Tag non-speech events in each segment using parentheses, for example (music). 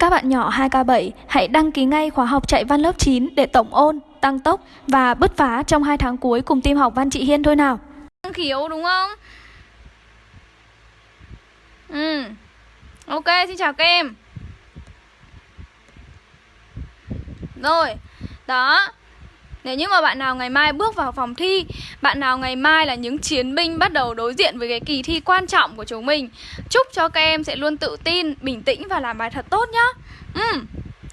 Các bạn nhỏ 2K7 hãy đăng ký ngay khóa học chạy văn lớp 9 để tổng ôn, tăng tốc và bứt phá trong 2 tháng cuối cùng team học văn chị Hiên thôi nào. Năng khiếu đúng không? Ừ. Ok, xin chào các em. Rồi. Đó. Nếu như mà bạn nào ngày mai bước vào phòng thi Bạn nào ngày mai là những chiến binh bắt đầu đối diện với cái kỳ thi quan trọng của chúng mình Chúc cho các em sẽ luôn tự tin, bình tĩnh và làm bài thật tốt nhá. Ừ.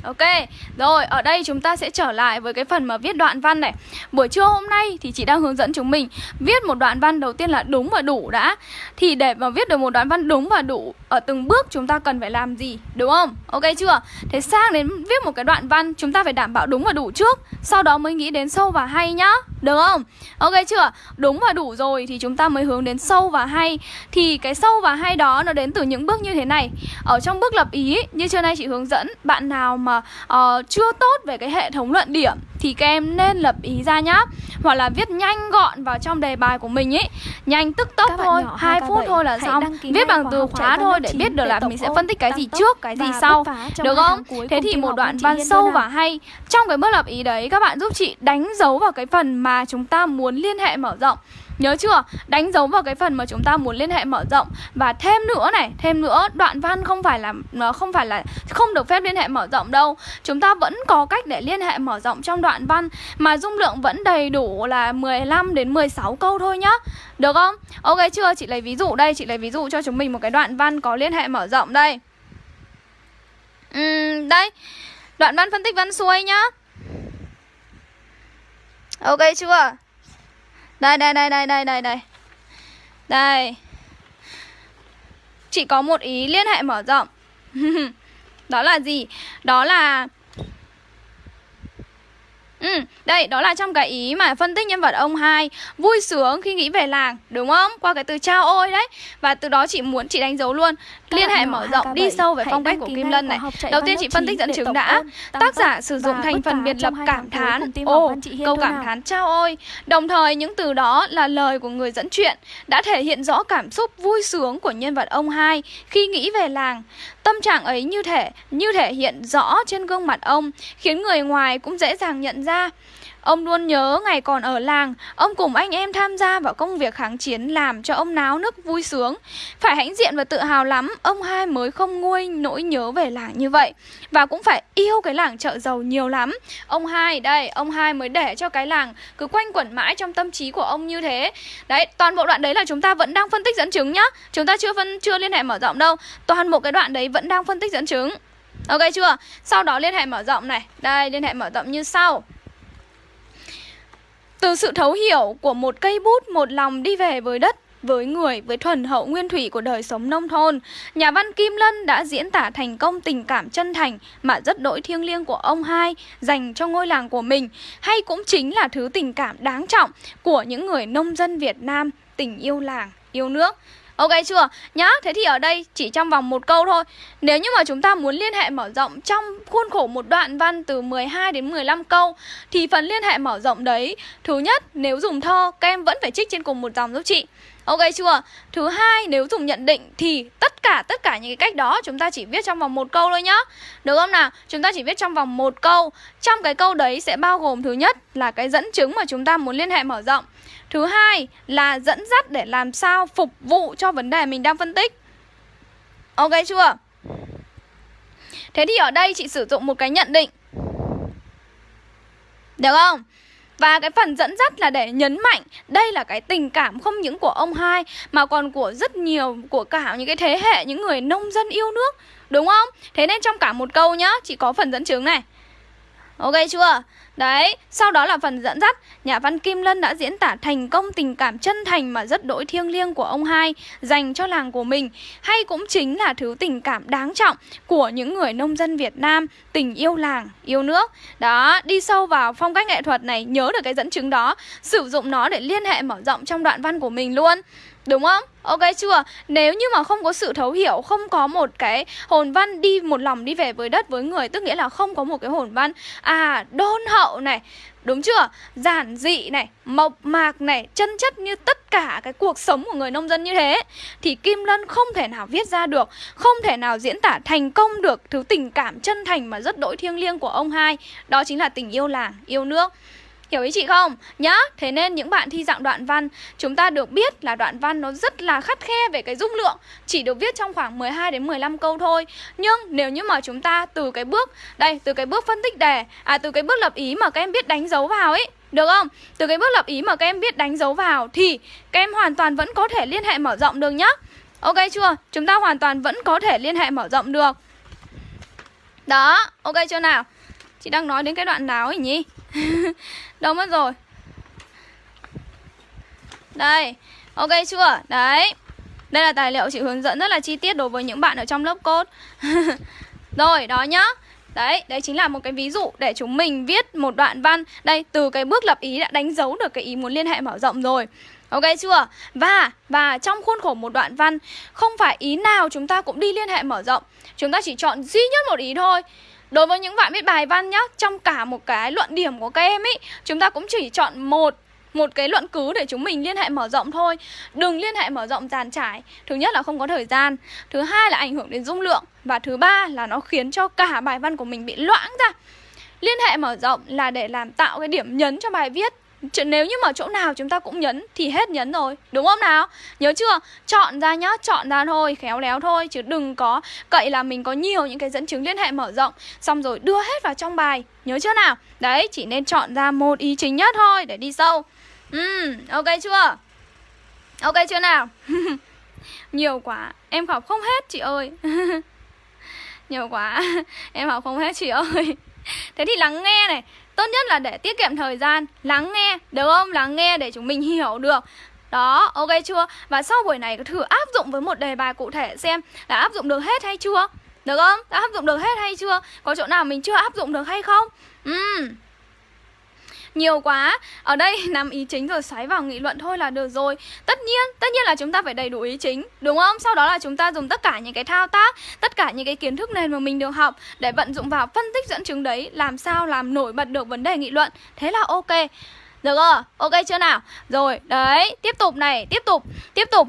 Ok, rồi ở đây chúng ta sẽ trở lại với cái phần mà viết đoạn văn này Buổi trưa hôm nay thì chị đang hướng dẫn chúng mình Viết một đoạn văn đầu tiên là đúng và đủ đã Thì để mà viết được một đoạn văn đúng và đủ Ở từng bước chúng ta cần phải làm gì, đúng không? Ok chưa? Thế sang đến viết một cái đoạn văn chúng ta phải đảm bảo đúng và đủ trước Sau đó mới nghĩ đến sâu và hay nhá được không? Ok chưa? Đúng và đủ rồi thì chúng ta mới hướng đến sâu và hay Thì cái sâu và hay đó nó đến từ những bước như thế này Ở trong bước lập ý như trưa nay chị hướng dẫn Bạn nào mà uh, chưa tốt về cái hệ thống luận điểm thì các em nên lập ý ra nhá. Hoặc là viết nhanh gọn vào trong đề bài của mình ấy nhanh tức tốc thôi hai phút thôi là xong. viết bằng từ khóa thôi để biết được là mình sẽ phân tích cái gì trước cái gì sau. được không? thế thì một đoạn văn sâu và hay. Trong cái bước lập ý đấy các bạn giúp chị đánh dấu vào cái phần mà chúng ta muốn liên hệ mở rộng Nhớ chưa? Đánh dấu vào cái phần mà chúng ta muốn liên hệ mở rộng Và thêm nữa này, thêm nữa Đoạn văn không phải là nó không phải là không được phép liên hệ mở rộng đâu Chúng ta vẫn có cách để liên hệ mở rộng trong đoạn văn Mà dung lượng vẫn đầy đủ là 15 đến 16 câu thôi nhá Được không? Ok chưa? Chị lấy ví dụ đây Chị lấy ví dụ cho chúng mình một cái đoạn văn có liên hệ mở rộng đây uhm, Đây Đoạn văn phân tích văn xuôi nhá Ok chưa? Đây đây đây đây đây đây đây. Đây. Chị có một ý liên hệ mở rộng. (laughs) Đó là gì? Đó là Ừ, đây, đó là trong cái ý mà phân tích nhân vật ông hai Vui sướng khi nghĩ về làng, đúng không? Qua cái từ trao ôi đấy. Và từ đó chị muốn chị đánh dấu luôn. Các Liên hệ mở rộng, đi sâu về phong cách của Kim Lân này. Đầu tiên chị phân tích dẫn chứng đã. Tác giả sử dụng thành phần biệt lập cảm thán. Ồ, câu cảm thán trao ôi. Đồng thời những từ đó là lời của người dẫn chuyện Đã thể hiện rõ cảm xúc vui sướng của nhân vật ông hai Khi nghĩ về làng Tâm trạng ấy như thể như thể hiện rõ trên gương mặt ông, khiến người ngoài cũng dễ dàng nhận ra. Ông luôn nhớ ngày còn ở làng, ông cùng anh em tham gia vào công việc kháng chiến làm cho ông náo nức vui sướng. Phải hãnh diện và tự hào lắm, ông hai mới không nguôi nỗi nhớ về làng như vậy. Và cũng phải yêu cái làng chợ giàu nhiều lắm. Ông hai, đây, ông hai mới để cho cái làng cứ quanh quẩn mãi trong tâm trí của ông như thế. Đấy, toàn bộ đoạn đấy là chúng ta vẫn đang phân tích dẫn chứng nhá. Chúng ta chưa phân chưa liên hệ mở rộng đâu. Toàn bộ cái đoạn đấy vẫn đang phân tích dẫn chứng. Ok chưa? Sau đó liên hệ mở rộng này. Đây, liên hệ mở rộng như sau. Từ sự thấu hiểu của một cây bút một lòng đi về với đất với người, với thuần hậu nguyên thủy của đời sống nông thôn. Nhà văn Kim Lân đã diễn tả thành công tình cảm chân thành mà rất đỗi thiêng liêng của ông hai dành cho ngôi làng của mình, hay cũng chính là thứ tình cảm đáng trọng của những người nông dân Việt Nam tình yêu làng, yêu nước. Ok chưa? Nhá, thế thì ở đây chỉ trong vòng một câu thôi Nếu như mà chúng ta muốn liên hệ mở rộng trong khuôn khổ một đoạn văn từ 12 đến 15 câu Thì phần liên hệ mở rộng đấy Thứ nhất, nếu dùng thơ, các em vẫn phải trích trên cùng một dòng giúp chị Ok chưa? Thứ hai, nếu dùng nhận định thì tất cả tất cả những cái cách đó chúng ta chỉ viết trong vòng một câu thôi nhá. Được không nào? Chúng ta chỉ viết trong vòng một câu. Trong cái câu đấy sẽ bao gồm thứ nhất là cái dẫn chứng mà chúng ta muốn liên hệ mở rộng. Thứ hai là dẫn dắt để làm sao phục vụ cho vấn đề mình đang phân tích. Ok chưa? Thế thì ở đây chị sử dụng một cái nhận định. Được không? Và cái phần dẫn dắt là để nhấn mạnh đây là cái tình cảm không những của ông hai mà còn của rất nhiều của cả những cái thế hệ những người nông dân yêu nước, đúng không? Thế nên trong cả một câu nhá, chỉ có phần dẫn chứng này. Ok chưa? Đấy, sau đó là phần dẫn dắt. Nhà văn Kim Lân đã diễn tả thành công tình cảm chân thành mà rất đỗi thiêng liêng của ông hai Dành cho làng của mình. Hay cũng chính là thứ tình cảm đáng trọng của những người nông dân Việt Nam Tình yêu làng, yêu nước. Đó, đi sâu vào phong cách nghệ thuật này Nhớ được cái dẫn chứng đó Sử dụng nó để liên hệ mở rộng trong đoạn văn của mình luôn. Đúng không? Ok chưa? Nếu như mà không có sự thấu hiểu, không có một cái hồn văn đi một lòng đi về với đất với người Tức nghĩa là không có một cái hồn văn À, đôn hậu hậu này Đúng chưa? Giản dị này, mộc mạc này, chân chất như tất cả cái cuộc sống của người nông dân như thế Thì Kim Lân không thể nào viết ra được Không thể nào diễn tả thành công được thứ tình cảm chân thành mà rất đỗi thiêng liêng của ông hai Đó chính là tình yêu làng, yêu nước Hiểu ý chị không? Nhá, thế nên những bạn thi dạng đoạn văn Chúng ta được biết là đoạn văn nó rất là khắt khe về cái dung lượng Chỉ được viết trong khoảng 12 đến 15 câu thôi Nhưng nếu như mà chúng ta từ cái bước Đây, từ cái bước phân tích đề À, từ cái bước lập ý mà các em biết đánh dấu vào ấy được không? Từ cái bước lập ý mà các em biết đánh dấu vào Thì các em hoàn toàn vẫn có thể liên hệ mở rộng được nhá Ok chưa? Chúng ta hoàn toàn vẫn có thể liên hệ mở rộng được Đó, ok chưa nào? Chị đang nói đến cái đoạn nào ấy nhỉ? (laughs) Đâu mất rồi. Đây Ok chưa? Đấy. Đây là tài liệu chị hướng dẫn rất là chi tiết đối với những bạn ở trong lớp code. (laughs) Rồi, đó nhá. Đấy, đấy chính là một cái ví dụ để chúng mình viết một đoạn văn. Đây, từ cái bước lập ý đã đánh dấu được cái ý muốn liên hệ mở rộng rồi. Ok chưa? Và và trong khuôn khổ một đoạn văn Không phải ý nào chúng ta cũng đi liên hệ mở rộng. Chúng ta chỉ chọn duy nhất một ý thôi. Đối với những bạn viết bài văn nhá, Trong cả một cái luận điểm của các em ý, Chúng ta cũng chỉ chọn một một cái luận cứ để chúng mình liên hệ mở rộng thôi. Đừng liên hệ mở rộng dàn trải. Thứ nhất là không có thời gian, Thứ hai là ảnh hưởng đến dung lượng, Và thứ ba là nó khiến cho cả bài văn của mình bị loãng ra. Liên hệ mở rộng là để làm tạo cái điểm nhấn cho bài viết Chứ nếu như mà chỗ nào chúng ta cũng nhấn thì hết nhấn rồi Đúng không nào? Nhớ chưa? Chọn ra nhá, chọn ra thôi, khéo léo thôi Chứ đừng có cậy là mình có nhiều những cái dẫn chứng liên hệ mở rộng Xong rồi đưa hết vào trong bài Nhớ chưa nào? Đấy, chỉ nên chọn ra một ý chính nhất thôi để đi sâu Ừ, ok chưa? Ok chưa nào? (laughs) nhiều quá, em học không hết chị ơi (laughs) Nhiều quá, (laughs) em học không hết chị ơi (laughs) Thế thì lắng nghe này Tốt nhất là để tiết kiệm thời gian Lắng nghe, được không? Lắng nghe để chúng mình (laughs) hiểu được đó, ok chưa? Và sau buổi này thử áp dụng với một đề bài cụ thể xem là áp dụng được hết hay chưa? Được không? Đã áp dụng được hết hay chưa? Có chỗ nào mình chưa áp dụng được hay không? Ừm nhiều quá. Ở đây (laughs) nằm ý chính rồi xoáy vào nghị luận thôi là được rồi. Tất nhiên, tất nhiên là chúng ta phải đầy đủ ý chính Đúng không? Sau đó là chúng ta dùng tất cả những cái thao tác Tất cả những cái kiến thức nền mà mình được học Để vận dụng vào phân tích dẫn chứng đấy Làm sao làm nổi bật được vấn đề nghị luận. Thế là ok. Được rồi, Ok chưa nào? Rồi, đấy, tiếp tục này, tiếp tục, tiếp tục.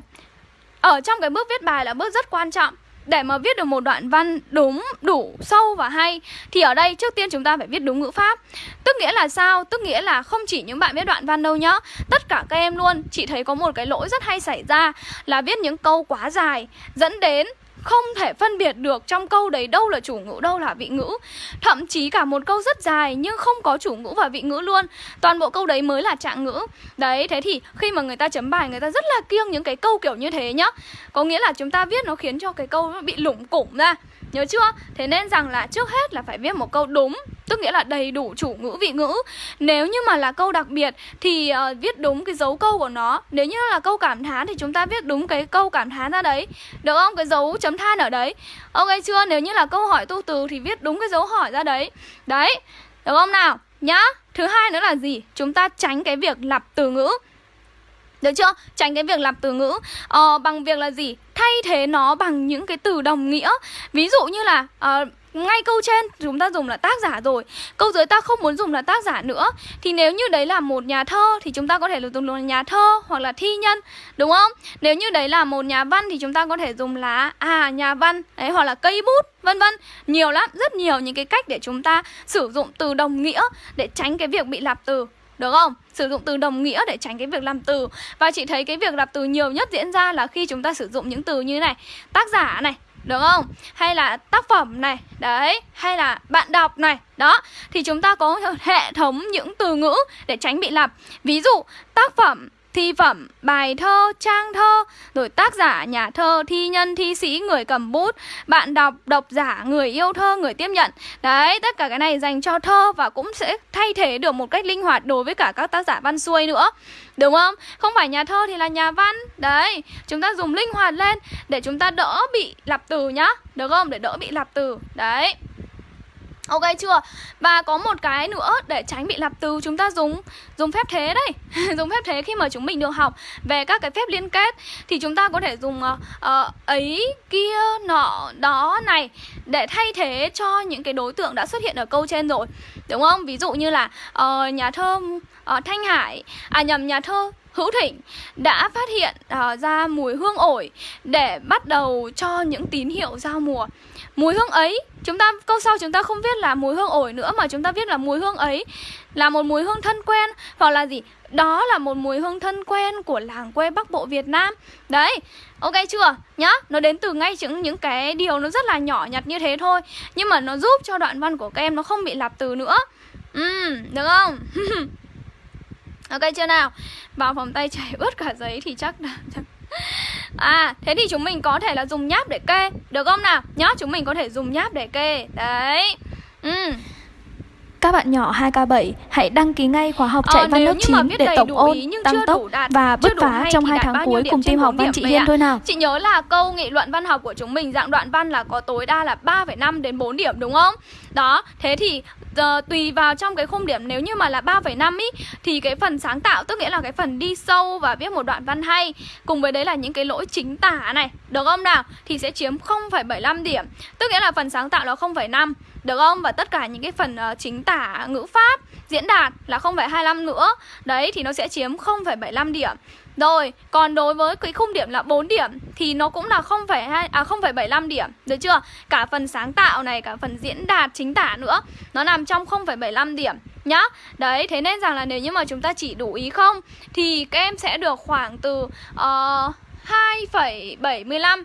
Ở trong cái bước viết bài là bước rất quan trọng để mà viết được một đoạn văn đúng, đủ, sâu và hay Thì ở đây trước tiên chúng ta phải viết đúng ngữ pháp Tức nghĩa là sao? Tức nghĩa là không chỉ những bạn viết đoạn văn đâu nhá Tất cả các em luôn Chị thấy có một cái lỗi rất hay xảy ra Là viết những câu quá dài Dẫn đến không thể phân biệt được trong câu đấy đâu là chủ ngữ, đâu là vị ngữ. Thậm chí cả một câu rất dài nhưng không có chủ ngữ và vị ngữ luôn. Toàn bộ câu đấy mới là trạng ngữ. Đấy, thế thì khi mà người ta chấm bài, người ta rất là kiêng những cái câu kiểu như thế nhá. Có nghĩa là chúng ta viết nó khiến cho cái câu nó bị lủng củng ra. Nhớ chưa? Thế nên rằng là trước hết là phải viết một câu đúng Tức nghĩa là đầy đủ chủ ngữ vị ngữ Nếu như mà là câu đặc biệt Thì uh, viết đúng cái dấu câu của nó Nếu như là câu cảm thán thì chúng ta viết đúng cái câu cảm thán ra đấy Được không? Cái dấu chấm than ở đấy Ok chưa? Nếu như là câu hỏi tu từ thì viết đúng cái dấu hỏi ra đấy Đấy Được không nào? Nhá Thứ hai nữa là gì? Chúng ta tránh cái việc lặp từ ngữ được chưa? Tránh cái việc lặp từ ngữ ờ, Bằng việc là gì? Thay thế nó bằng những cái từ đồng nghĩa Ví dụ như là uh, ngay câu trên chúng ta dùng là tác giả rồi Câu dưới ta không muốn dùng là tác giả nữa Thì nếu như đấy là một nhà thơ Thì chúng ta có thể dùng là nhà thơ hoặc là thi nhân Đúng không? Nếu như đấy là một nhà văn Thì chúng ta có thể dùng là à nhà văn đấy, Hoặc là cây bút vân vân Nhiều lắm, rất nhiều những cái cách để chúng ta sử dụng từ đồng nghĩa Để tránh cái việc bị lặp từ được không? Sử dụng từ đồng nghĩa để tránh cái việc làm từ. Và chị thấy cái việc lặp từ nhiều nhất diễn ra là khi chúng ta sử dụng những từ như này. Tác giả này, được không? Hay là tác phẩm này, đấy. Hay là bạn đọc này, đó. Thì chúng ta có hệ thống những từ ngữ để tránh bị lặp. Ví dụ, tác phẩm thi phẩm, bài thơ, trang thơ, rồi tác giả, nhà thơ, thi nhân, thi sĩ, người cầm bút, bạn đọc, độc giả, người yêu thơ, người tiếp nhận. Đấy, tất cả cái này dành cho thơ và cũng sẽ thay thế được một cách linh hoạt đối với cả các tác giả văn xuôi nữa. Đúng không? Không phải nhà thơ thì là nhà văn. Đấy, chúng ta dùng linh hoạt lên để chúng ta đỡ bị lặp từ nhá. Được không? Để đỡ bị lặp từ. Đấy. Ok chưa? Và có một cái nữa để tránh bị lặp từ chúng ta dùng dùng phép thế đấy. (laughs) dùng phép thế khi mà chúng mình được học về các cái phép liên kết thì chúng ta có thể dùng uh, uh, ấy kia nọ đó này để thay thế cho những cái đối tượng đã xuất hiện ở câu trên rồi. Đúng không? Ví dụ như là uh, nhà thơ uh, Thanh Hải à nhầm nhà thơ Hữu Thịnh đã phát hiện uh, ra mùi hương ổi để bắt đầu cho những tín hiệu giao mùa. Mùi hương ấy, chúng ta câu sau chúng ta không viết là mùi hương ổi nữa mà chúng ta viết là mùi hương ấy là một mùi hương thân quen hoặc là gì? Đó là một mùi hương thân quen của làng quê Bắc Bộ Việt Nam. Đấy, ok chưa? Nhá, nó đến từ ngay những những cái điều nó rất là nhỏ nhặt như thế thôi, nhưng mà nó giúp cho đoạn văn của các em nó không bị lặp từ nữa. Ừ, được không? (laughs) ok chưa nào? Vào phòng tay chảy (laughs) ướt cả giấy thì chắc là À, thế thì chúng mình có thể là dùng nháp để kê Được không nào? Nhá, chúng mình có thể dùng nháp để kê Đấy ừ. Các bạn nhỏ 2K7 hãy đăng ký ngay khóa học chạy ờ, văn lớp 9 để tổng ôn, tăng tốc đạt, và bứt phá trong 2 tháng cuối cùng team học văn chị Hiên thôi nào. Chị nhớ là câu nghị luận văn học của chúng mình dạng đoạn văn là có tối đa là 3,5 đến 4 điểm đúng không? Đó, thế thì uh, tùy vào trong cái khung điểm nếu như mà là 3,5 ý thì cái phần sáng tạo tức nghĩa là cái phần đi sâu và viết một đoạn văn hay cùng với đấy là những cái lỗi chính tả này, được không nào? Thì sẽ chiếm 0,75 điểm. Tức nghĩa là phần sáng tạo là 0,5 được không? Và tất cả những cái phần uh, chính tả ngữ pháp, diễn đạt là 0,25 nữa. Đấy thì nó sẽ chiếm 0,75 điểm. Rồi, còn đối với cái khung điểm là 4 điểm thì nó cũng là 0,2 à 0,75 điểm, được chưa? Cả phần sáng tạo này, cả phần diễn đạt chính tả nữa, nó nằm trong 0,75 điểm nhá. Đấy, thế nên rằng là nếu như mà chúng ta chỉ đủ ý không thì các em sẽ được khoảng từ ờ, uh, 2,75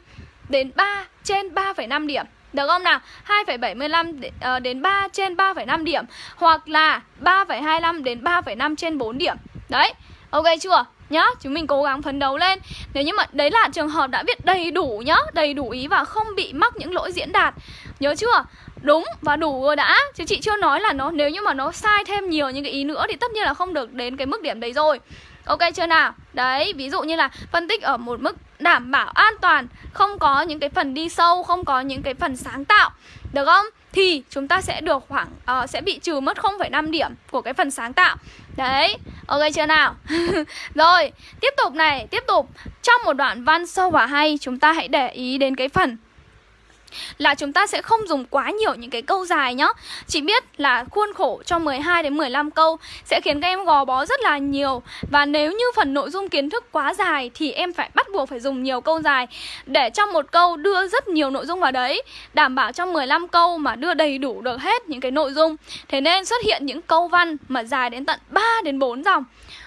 đến 3 trên 3,5 điểm. Được không nào? 2,75 ờ, đến 3 trên 3,5 điểm Hoặc là 3,25 đến 3,5 trên 4 điểm Đấy, ok chưa? Nhá, chúng mình cố gắng phấn đấu lên Nếu như mà đấy là trường hợp đã viết đầy đủ nhá Đầy đủ ý và không bị mắc những lỗi diễn đạt Nhớ chưa? Đúng và đủ rồi đã Chứ chị chưa nói là nó nếu như mà nó sai thêm nhiều những cái ý nữa Thì tất nhiên là không được đến cái mức điểm đấy rồi Ok chưa nào? Đấy, ví dụ như là phân tích ở một mức đảm bảo an toàn Không có những cái phần đi sâu, không có những cái phần sáng tạo Được không? Thì chúng ta sẽ được khoảng, uh, sẽ bị trừ mất 0,5 điểm của cái phần sáng tạo Đấy, ok chưa nào? (laughs) Rồi, tiếp tục này, tiếp tục Trong một đoạn văn sâu và hay Chúng ta hãy để ý đến cái phần là chúng ta sẽ không dùng quá nhiều những cái câu dài nhá. Chỉ biết là khuôn khổ cho 12 đến 15 câu sẽ khiến các em gò bó rất là nhiều và nếu như phần nội dung kiến thức quá dài thì em phải bắt buộc phải dùng nhiều câu dài để trong một câu đưa rất nhiều nội dung vào đấy, đảm bảo trong 15 câu mà đưa đầy đủ được hết những cái nội dung. Thế nên xuất hiện những câu văn mà dài đến tận 3 đến 4 dòng.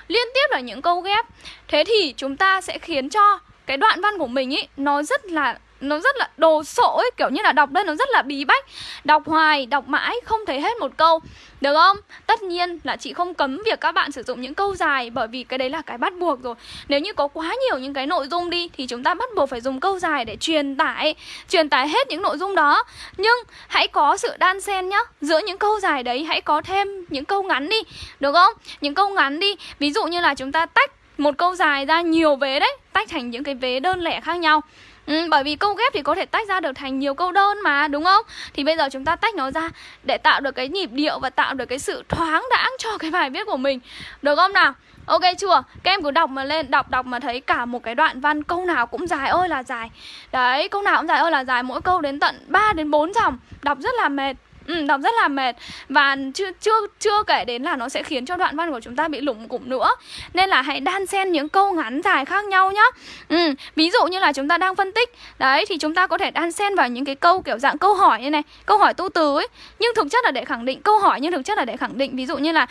Liên tiếp là những câu ghép. Thế thì chúng ta sẽ khiến cho cái đoạn văn của mình ý nó rất là nó rất là đồ sộ ấy, kiểu như là đọc đây nó rất là bí bách. Đọc hoài, đọc mãi, không thấy hết một câu. Được không? Tất nhiên là chị không cấm việc các bạn sử dụng những câu dài, bởi vì cái đấy là cái bắt buộc rồi. Nếu như có quá nhiều những cái nội dung đi, thì chúng ta bắt buộc phải dùng câu dài để truyền tải truyền tải hết những nội dung đó. Nhưng hãy có sự đan xen nhá. Giữa những câu dài đấy, hãy có thêm những câu ngắn đi. Được không? Những câu ngắn đi. Ví dụ như là chúng ta tách một câu dài ra nhiều vế đấy, tách thành những cái vế đơn lẻ khác nhau. Ừ, bởi vì câu ghép thì có thể tách ra được thành nhiều câu đơn mà đúng không? Thì bây giờ chúng ta tách nó ra để tạo được cái nhịp điệu và tạo được cái sự thoáng đãng cho cái bài viết của mình. Được không nào? Ok chưa? Các em cứ đọc mà lên, đọc đọc mà thấy cả một cái đoạn văn câu nào cũng dài ơi là dài. Đấy, câu nào cũng dài ơi là dài, mỗi câu đến tận 3 đến 4 dòng, đọc rất là mệt. Ừ, đọc rất là mệt. Và chưa chưa chưa kể đến là nó sẽ khiến cho đoạn văn của chúng ta bị lủng củng nữa. Nên là hãy đan xen những câu ngắn dài khác nhau nhá. Ừ, ví dụ như là chúng ta đang phân tích. Đấy thì chúng ta có thể đan xen vào những cái câu kiểu dạng câu hỏi như này câu hỏi tu từ ấy. Nhưng thực chất là để khẳng định câu hỏi nhưng thực chất là để khẳng định. Ví dụ như là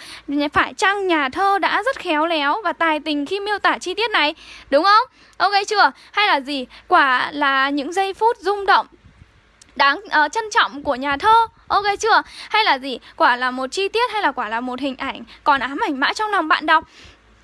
phải chăng nhà thơ đã rất khéo léo và tài tình khi miêu tả chi tiết này? Đúng không? Ok chưa? Hay là gì? Quả là những giây phút rung động đáng uh, trân trọng của nhà thơ. Ok chưa? Hay là gì? Quả là một chi tiết hay là quả là một hình ảnh Còn ám ảnh mãi trong lòng bạn đọc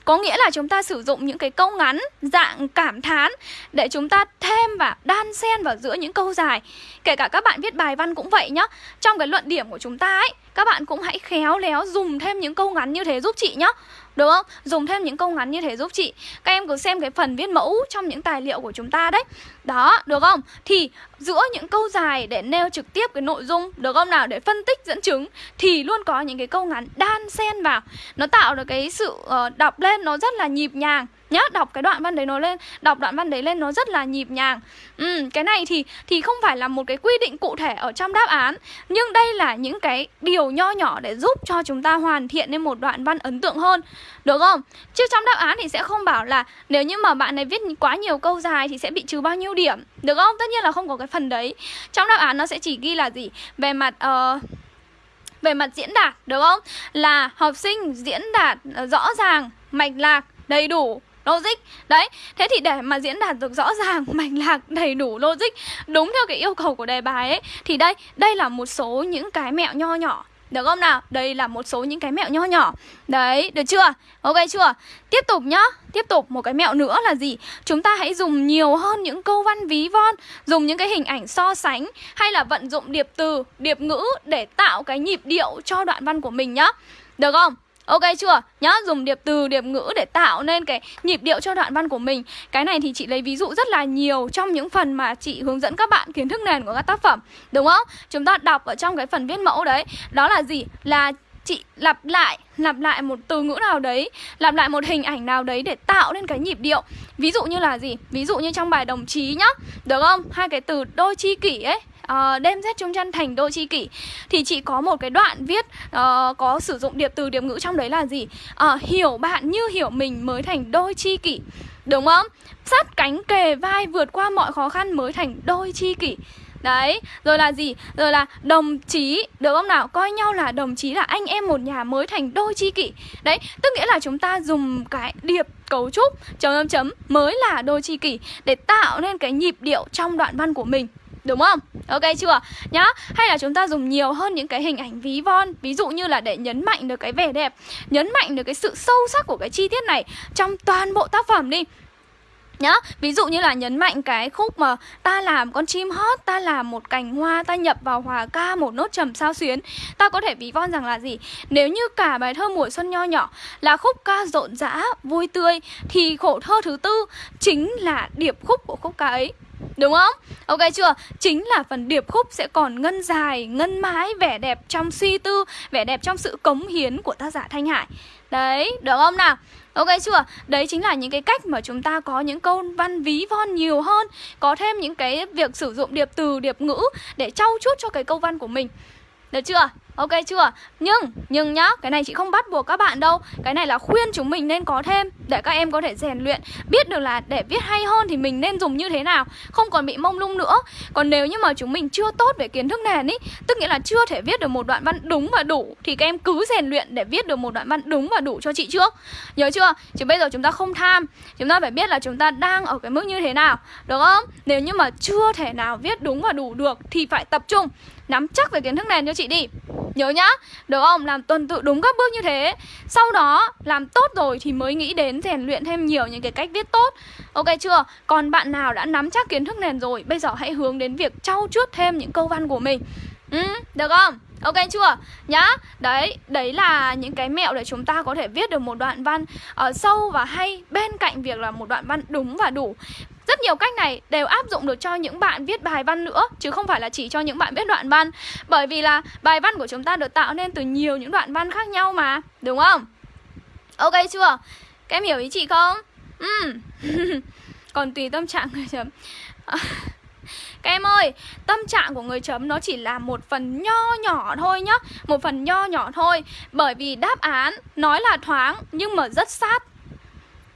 có nghĩa là chúng ta sử dụng những cái câu ngắn, dạng cảm thán để chúng ta thêm và đan xen vào giữa những câu dài. Kể cả các bạn viết bài văn cũng vậy nhá. Trong cái luận điểm của chúng ta ấy các bạn cũng hãy khéo léo dùng thêm những câu ngắn như thế giúp chị nhá đúng không? Dùng thêm những câu ngắn như thế giúp chị Các em cứ xem cái phần viết mẫu trong những tài liệu của chúng ta đấy Đó, được không? Thì giữa những câu dài để nêu trực tiếp cái nội dung Được không nào? Để phân tích dẫn chứng Thì luôn có những cái câu ngắn đan xen vào Nó tạo được cái sự uh, đọc lên nó rất là nhịp nhàng nhá đọc cái đoạn văn đấy nó lên đọc đoạn văn đấy lên nó rất là nhịp nhàng. Ừ, cái này thì thì không phải là một cái quy định cụ thể ở trong đáp án nhưng đây là những cái điều nho nhỏ để giúp cho chúng ta hoàn thiện nên một đoạn văn ấn tượng hơn. Được không? Chứ trong đáp án thì sẽ không bảo là nếu như mà bạn này viết quá nhiều câu dài thì sẽ bị trừ bao nhiêu điểm. Được không? Tất nhiên là không có cái phần đấy. Trong đáp án nó sẽ chỉ ghi là gì? Về mặt uh, về mặt diễn đạt được không? Là học sinh diễn đạt ờ, rõ ràng mạch lạc đầy đủ logic đấy thế thì để mà diễn đạt được rõ ràng (laughs) mạch lạc đầy đủ logic đúng theo cái yêu cầu của đề bài ấy thì đây đây là một số những cái mẹo nho nhỏ được không nào? Đây là một số những cái mẹo nho nhỏ Đấy, được chưa? Ok chưa? Tiếp tục nhá Tiếp tục một cái mẹo nữa là gì? Chúng ta hãy dùng nhiều hơn những câu văn ví von Dùng những cái hình ảnh so sánh Hay là vận dụng điệp từ, điệp ngữ Để tạo cái nhịp điệu cho đoạn văn của mình nhá Được không? Ok chưa? Nhá, dùng điệp từ, điệp ngữ để tạo nên cái nhịp điệu cho đoạn văn của mình Cái này thì chị lấy ví dụ rất là nhiều trong những phần mà chị hướng dẫn các bạn kiến thức nền của các tác phẩm Đúng không? Chúng ta đọc ở trong cái phần viết mẫu đấy Đó là gì? Là chị lặp lại lặp lại một từ ngữ nào đấy lặp lại một hình ảnh nào đấy để tạo nên cái nhịp điệu ví dụ như là gì ví dụ như trong bài đồng chí nhá được không hai cái từ đôi chi kỷ ấy uh, đem rét trung chân thành đôi chi kỷ. Thì chị có một cái đoạn viết uh, có sử dụng điệp từ điệp ngữ trong đấy là gì? Uh, hiểu bạn như hiểu mình mới thành đôi chi kỷ. Đúng không? Sát cánh kề vai vượt qua mọi khó khăn mới thành đôi chi kỷ. Đấy, rồi là gì? Rồi là đồng chí, được không nào? Coi nhau là đồng chí là anh em một nhà mới thành đôi chi kỷ. Đấy, tức nghĩa là chúng ta dùng cái điệp cấu trúc chấm chấm chấm mới là đôi chi kỷ Để tạo nên cái nhịp điệu trong đoạn văn của mình. Đúng không? Ok chưa? Nhá, Hay là chúng ta dùng nhiều hơn những cái hình ảnh ví von, Ví dụ như là để nhấn mạnh được cái vẻ đẹp, Nhấn mạnh được cái sự sâu sắc của cái chi tiết này Trong toàn bộ tác phẩm đi nhá ví dụ như là nhấn mạnh cái khúc mà ta làm con chim hót ta làm một cành hoa ta nhập vào hòa ca một nốt trầm sao xuyến ta có thể ví von rằng là gì nếu như cả bài thơ mùa xuân nho nhỏ là khúc ca rộn rã vui tươi thì khổ thơ thứ tư chính là điệp khúc của khúc ca ấy Đúng không? Ok chưa? Chính là phần điệp khúc sẽ còn ngân dài, ngân mãi, vẻ đẹp trong suy tư, vẻ đẹp trong sự cống hiến của tác giả Thanh Hải. Đấy, được không nào? Ok chưa? Đấy chính là những cái cách mà chúng ta có những câu văn ví von nhiều hơn Có thêm những cái việc sử dụng điệp từ, điệp ngữ để trau chuốt cho cái câu văn của mình Được chưa? Ok chưa? Nhưng, nhưng nhá, cái này chị không bắt buộc các bạn đâu Cái này là khuyên chúng mình nên có thêm Để các em có thể rèn luyện Biết được là để viết hay hơn thì mình nên dùng như thế nào Không còn bị mông lung nữa Còn nếu như mà chúng mình chưa tốt về kiến thức nền ý Tức nghĩa là chưa thể viết được một đoạn văn đúng và đủ Thì các em cứ rèn luyện để viết được một đoạn văn đúng và đủ cho chị trước Nhớ chưa? Chứ bây giờ chúng ta không tham Chúng ta phải biết là chúng ta đang ở cái mức như thế nào Được không? Nếu như mà chưa thể nào viết đúng và đủ được Thì phải tập trung Nắm chắc về kiến thức nền cho chị đi Nhớ nhá, được không? Làm tuần tự đúng các bước như thế Sau đó làm tốt rồi thì mới nghĩ đến rèn luyện thêm nhiều những cái cách viết tốt Ok chưa? Còn bạn nào đã nắm chắc kiến thức nền rồi Bây giờ hãy hướng đến việc trau chuốt thêm những câu văn của mình ừ, Được không? Ok chưa? Nhá Đấy, đấy là những cái mẹo để chúng ta có thể viết được một đoạn văn uh, sâu và hay Bên cạnh việc là một đoạn văn đúng và đủ rất nhiều cách này đều áp dụng được cho những bạn viết bài văn nữa Chứ không phải là chỉ cho những bạn viết đoạn văn Bởi vì là bài văn của chúng ta được tạo nên từ nhiều những đoạn văn khác nhau mà Đúng không? Ok chưa? Các em hiểu ý chị không? Ừ. (laughs) Còn tùy tâm trạng người chấm (laughs) Các em ơi, tâm trạng của người chấm nó chỉ là một phần nho nhỏ thôi nhá Một phần nho nhỏ thôi Bởi vì đáp án nói là thoáng nhưng mà rất sát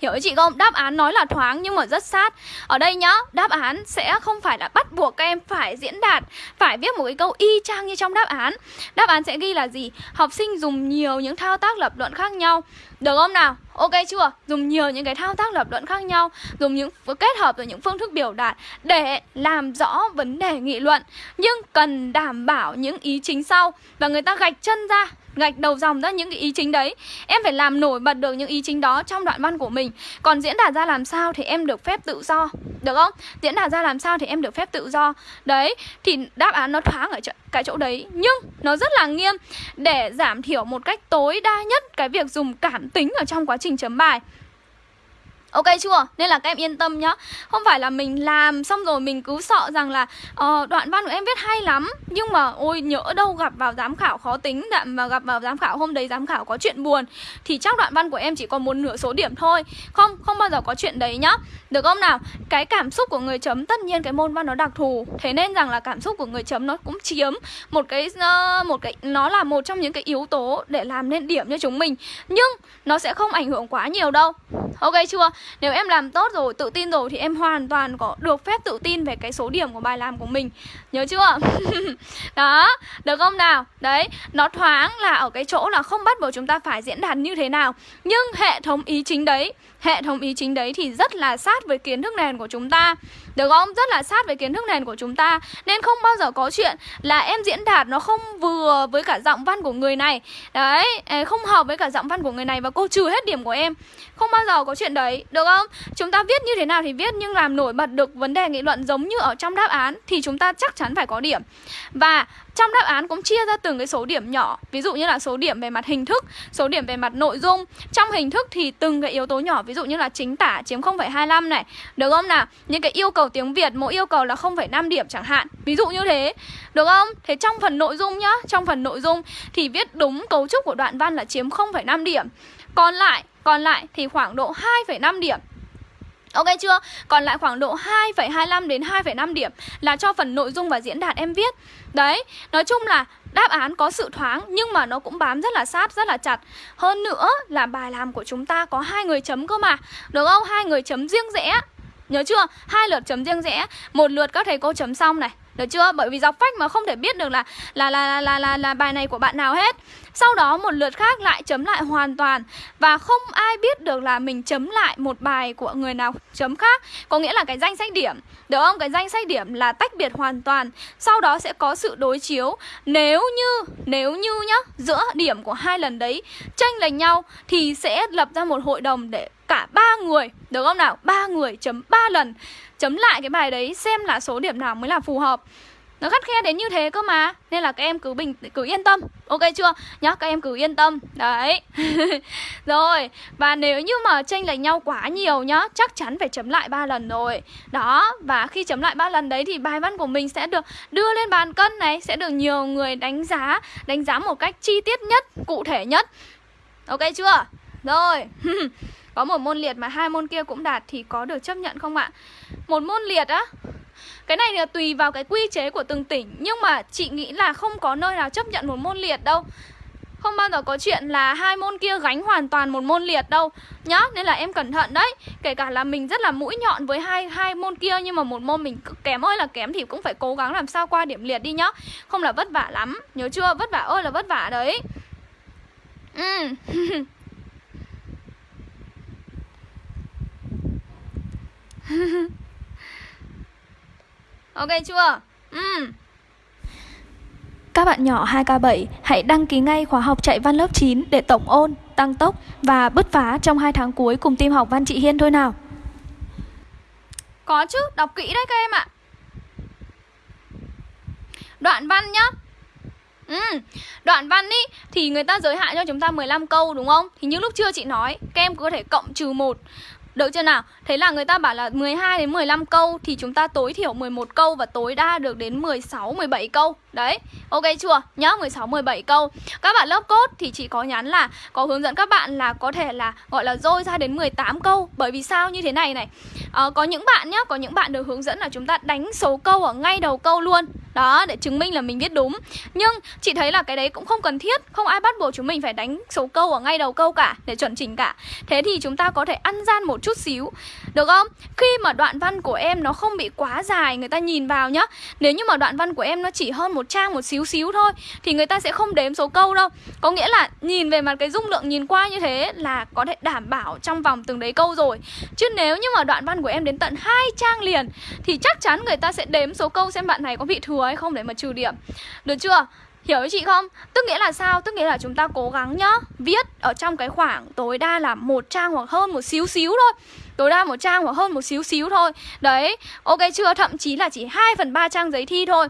Hiểu ý chị không? Đáp án nói là thoáng nhưng mà rất sát Ở đây nhá, đáp án sẽ không phải là bắt buộc các em phải diễn đạt Phải viết một cái câu y chang như trong đáp án Đáp án sẽ ghi là gì? Học sinh dùng nhiều những thao tác lập luận khác nhau Được không nào? Ok chưa? Dùng nhiều những cái thao tác lập luận khác nhau Dùng những kết hợp với những phương thức biểu đạt Để làm rõ vấn đề nghị luận Nhưng cần đảm bảo những ý chính sau Và người ta gạch chân ra gạch đầu dòng ra những cái ý chính đấy. Em phải làm nổi bật được những ý chính đó trong đoạn văn của mình. Còn diễn đạt ra làm sao thì em được phép tự do Được không? Diễn đạt ra làm sao thì em được phép tự do. Đấy, thì đáp án nó thoáng ở cái chỗ đấy. Nhưng nó rất là nghiêm. Để giảm thiểu một cách tối đa nhất cái việc dùng cảm tính ở trong quá trình chấm bài Ok chưa? Nên là các em yên tâm nhá. Không phải là mình làm xong rồi mình cứ sợ rằng là uh, Đoạn văn của em viết hay lắm. Nhưng mà ôi nhỡ đâu gặp vào giám khảo khó tính đạm Mà gặp vào giám khảo hôm đấy giám khảo có chuyện buồn Thì chắc đoạn văn của em chỉ còn một nửa số điểm thôi. Không, không bao giờ có chuyện đấy nhá. Được không nào? Cái cảm xúc của người chấm Tất nhiên cái môn văn nó đặc thù. Thế nên rằng là cảm xúc của người chấm nó cũng chiếm Một cái, uh, một cái Nó là một trong những cái yếu tố để làm nên điểm cho chúng mình. Nhưng nó sẽ không ảnh hưởng quá nhiều đâu. Ok chưa? Nếu em làm tốt rồi, tự tin rồi thì em hoàn toàn có được phép tự tin về cái số điểm của bài làm của mình Nhớ chưa? (laughs) Đó, được không nào? Đấy, nó thoáng là ở cái chỗ là không bắt buộc chúng ta phải diễn đạt như thế nào Nhưng hệ thống ý chính đấy Hệ thống ý chính đấy thì rất là sát với kiến thức nền của chúng ta được không? Rất là sát với kiến thức nền của chúng ta Nên không bao giờ có chuyện là em diễn đạt nó không vừa với cả giọng văn của người này Đấy, không hợp với cả giọng văn của người này Và cô trừ hết điểm của em Không bao giờ có chuyện đấy, được không? Chúng ta viết như thế nào thì viết Nhưng làm nổi bật được vấn đề nghị luận giống như ở trong đáp án Thì chúng ta chắc chắn phải có điểm Và trong đáp án cũng chia ra từng cái số điểm nhỏ. Ví dụ như là số điểm về mặt hình thức Số điểm về mặt nội dung. Trong hình thức thì từng cái yếu tố nhỏ Ví dụ như là chính tả chiếm 0,25 này. Được không nào? Những cái yêu cầu tiếng Việt Mỗi yêu cầu là 0,5 điểm chẳng hạn. Ví dụ như thế. Được không? Thế trong phần nội dung nhá Trong phần nội dung thì viết đúng cấu trúc của đoạn văn là chiếm 0,5 điểm. Còn lại còn lại thì khoảng độ 2,5 điểm. Ok chưa? Còn lại khoảng độ 2,25 đến 2,5 điểm là cho phần nội dung và diễn đạt em viết. Đấy, nói chung là đáp án có sự thoáng nhưng mà nó cũng bám rất là sát, rất là chặt. Hơn nữa là bài làm của chúng ta có hai người chấm cơ mà. Được không? Hai người chấm riêng rẽ. Nhớ chưa? Hai lượt chấm riêng rẽ, một lượt các thầy cô chấm xong này. Được chưa? Bởi vì dọc phách mà không thể biết được là là là là là, là, là bài này của bạn nào hết. Sau đó một lượt khác lại chấm lại hoàn toàn. Và không ai biết được là mình chấm lại một bài của người nào chấm khác. Có nghĩa là cái danh sách điểm. Được không? Cái danh sách điểm là tách biệt hoàn toàn. Sau đó sẽ có sự đối chiếu. Nếu như, nếu như nhá Giữa điểm của hai lần đấy tranh lệch nhau Thì sẽ lập ra một hội đồng để cả ba người Được không nào? ba người chấm ba lần. Chấm lại cái bài đấy xem là số điểm nào mới là phù hợp nó khắt khe đến như thế cơ mà. Nên là các em cứ bình cứ yên tâm. Ok chưa? Nhá, các em cứ yên tâm. Đấy. (laughs) Rồi, và nếu như mà tranh lệch nhau quá nhiều nhá Chắc chắn phải chấm lại ba lần rồi. Đó, và khi chấm lại ba lần đấy Thì bài văn của mình sẽ được đưa lên bàn cân này Sẽ được nhiều người đánh giá Đánh giá một cách chi tiết nhất, cụ thể nhất. Ok chưa? Rồi. (laughs) Có một môn liệt mà hai môn kia cũng đạt Thì có được chấp nhận không ạ? Một môn liệt á cái này là tùy vào cái quy chế của từng tỉnh, Nhưng mà chị nghĩ là không có nơi nào chấp nhận một môn liệt đâu. Không bao giờ có chuyện là hai môn kia gánh hoàn toàn một môn liệt đâu. Nhá, nên là em cẩn thận đấy. Kể cả là mình rất là mũi nhọn với hai hai môn kia, nhưng mà một môn mình kém ơi là kém thì cũng phải cố gắng làm sao qua điểm liệt đi nhá. Không là vất vả lắm, nhớ chưa? Vất vả ơi là vất vả đấy. Ừ (laughs) Ok chưa? Ừ. Các bạn nhỏ 2K7 hãy đăng ký ngay khóa học chạy văn lớp 9 để tổng ôn, tăng tốc và bứt phá trong hai tháng cuối cùng team học văn chị Hiên thôi nào. Có chứ, đọc kỹ đấy các em ạ. Đoạn văn nhá. Ừ, đoạn văn ý thì người ta giới hạn cho chúng ta 15 câu đúng không? Thì như lúc chưa chị nói, các em có thể cộng trừ 1 được chưa nào? Thế là người ta bảo là 12 đến 15 câu thì chúng ta tối thiểu 11 câu và tối đa được đến 16 17 câu. Đấy. Ok chưa? Nhá, 16 17 câu. Các bạn lớp cốt thì chỉ có nhắn là có hướng dẫn các bạn là có thể là gọi là dôi ra đến 18 câu. Bởi vì sao như thế này này. À, có những bạn nhá, có những bạn được hướng dẫn là chúng ta đánh số câu ở ngay đầu câu luôn. Đó, để chứng minh là mình viết đúng. Nhưng chị thấy là cái đấy cũng không cần thiết, không ai bắt buộc chúng mình phải đánh số câu ở ngay đầu câu cả để chuẩn chỉnh cả. Thế thì chúng ta có thể ăn gian một chút xíu, Được không? Khi mà đoạn văn của em nó không bị quá dài, Người ta nhìn vào nhá Nếu như mà đoạn văn của em nó chỉ hơn một trang một xíu xíu thôi, Thì người ta sẽ không đếm số câu đâu Có nghĩa là nhìn về mặt cái dung lượng nhìn qua như thế Là có thể đảm bảo trong vòng từng đấy câu rồi Chứ nếu như mà đoạn văn của em đến tận hai trang liền, Thì chắc chắn người ta sẽ đếm số câu xem bạn này có bị thừa hay không để mà trừ điểm Được chưa? Hiểu với chị không? Tức nghĩa là sao? Tức nghĩa là chúng ta cố gắng nhá Viết ở trong cái khoảng tối đa là một trang hoặc hơn một xíu xíu thôi Tối đa một trang hoặc hơn một xíu xíu thôi Đấy, ok chưa? Thậm chí là chỉ 2 phần 3 trang giấy thi thôi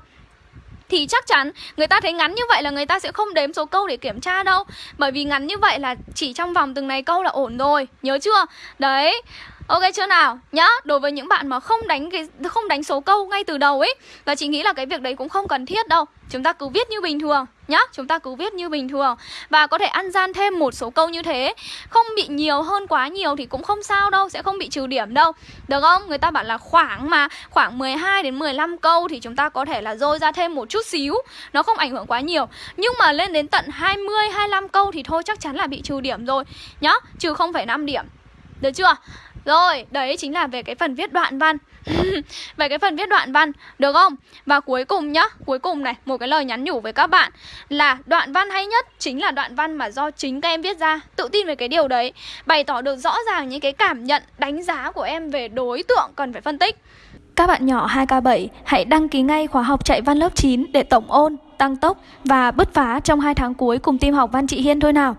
thì chắc chắn người ta thấy ngắn như vậy là người ta sẽ không đếm số câu để kiểm tra đâu Bởi vì ngắn như vậy là chỉ trong vòng từng này câu là ổn rồi Nhớ chưa? Đấy Ok chưa nào? Nhá, đối với những bạn mà không đánh cái không đánh số câu ngay từ đầu ấy và chị nghĩ là cái việc đấy cũng không cần thiết đâu. Chúng ta cứ viết như bình thường nhá, chúng ta cứ viết như bình thường và có thể ăn gian thêm một số câu như thế. Không bị nhiều hơn quá nhiều thì cũng không sao đâu, sẽ không bị trừ điểm đâu. Được không? Người ta bảo là khoảng mà khoảng 12 đến 15 câu thì chúng ta có thể là dôi ra thêm một chút xíu, nó không ảnh hưởng quá nhiều. Nhưng mà lên đến tận 20 25 câu thì thôi chắc chắn là bị trừ điểm rồi nhá, trừ 0,5 điểm. Được chưa? Rồi, đấy chính là về cái phần viết đoạn văn (laughs) Về cái phần viết đoạn văn, được không? Và cuối cùng nhá, cuối cùng này, một cái lời nhắn nhủ với các bạn Là đoạn văn hay nhất chính là đoạn văn mà do chính các em viết ra Tự tin về cái điều đấy Bày tỏ được rõ ràng những cái cảm nhận, đánh giá của em về đối tượng cần phải phân tích các bạn nhỏ 2K7 hãy đăng ký ngay khóa học chạy văn lớp 9 để tổng ôn, tăng tốc và bứt phá trong 2 tháng cuối cùng team học Văn Chị Hiên thôi nào.